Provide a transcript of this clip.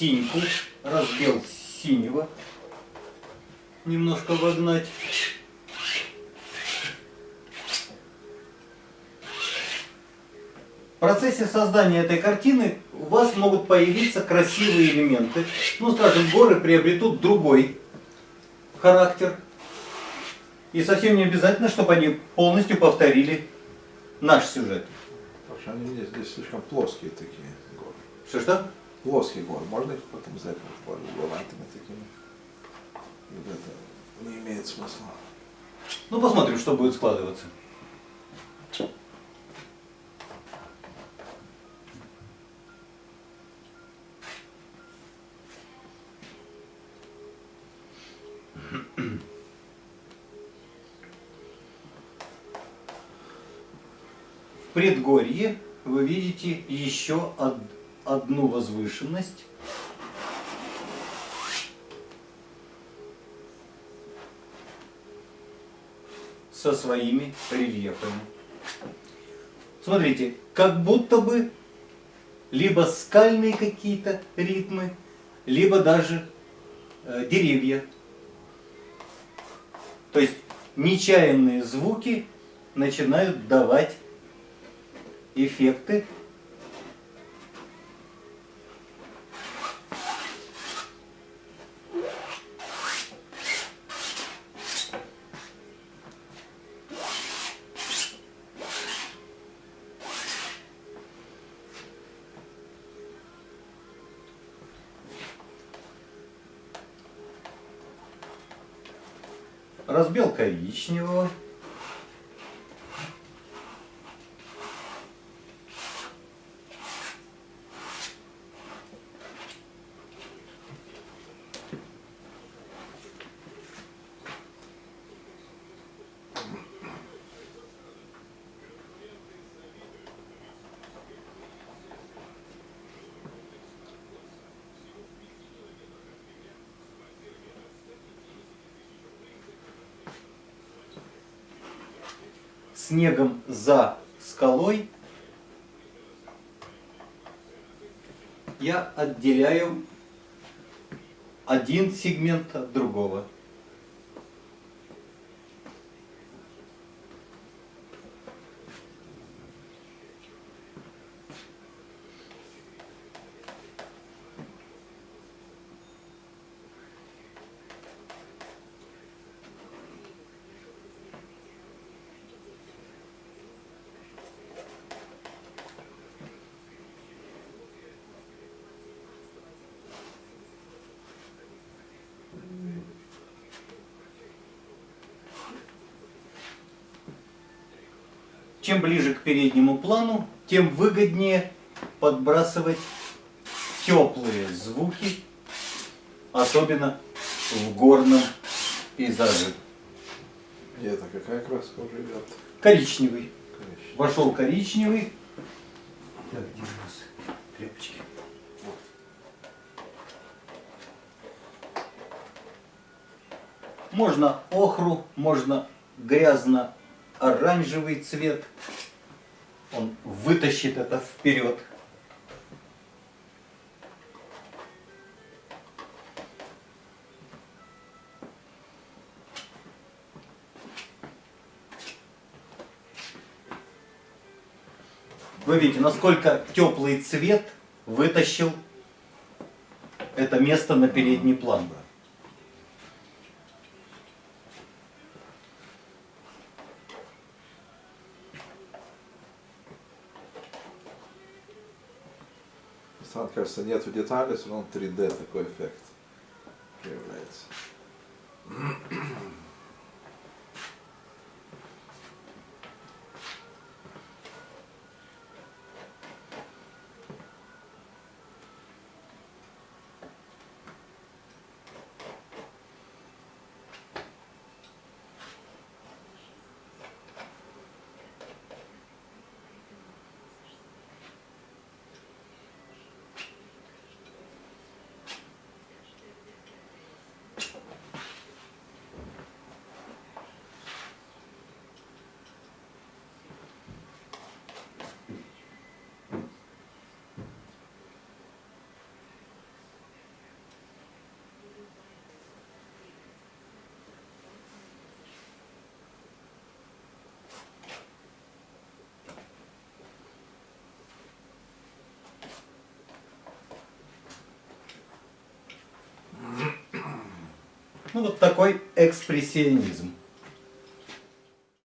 синьку, разбел синего. Немножко вогнать. В процессе создания этой картины у вас могут появиться красивые элементы. Ну, скажем, горы приобретут другой характер. И совсем не обязательно, чтобы они полностью повторили наш сюжет. Потому что они здесь, здесь слишком плоские такие горы. Что-что? Плоские горы. Можно их потом вот, угловатыми такими? Вот это не имеет смысла. Ну, посмотрим, что будет складываться. В предгорье вы видите еще од- одну возвышенность. со своими рельефами. Смотрите, как будто бы либо скальные какие-то ритмы, либо даже э, деревья. То есть нечаянные звуки начинают давать эффекты. Разбел коричневого. Снегом за скалой я отделяю один сегмент от другого. Чем ближе к переднему плану, тем выгоднее подбрасывать теплые звуки, особенно в горном пейзаже. Это какая краска уже идет? Коричневый. Коричневый. Вошел коричневый. Так, где у нас тряпочки? Можно охру, можно грязно-оранжевый цвет. Он вытащит это вперед. Вы видите, насколько теплый цвет вытащил это место на передний план. Странно, кажется, нету деталей, все равно 3D такой эффект появляется. Ну вот такой экспрессионизм.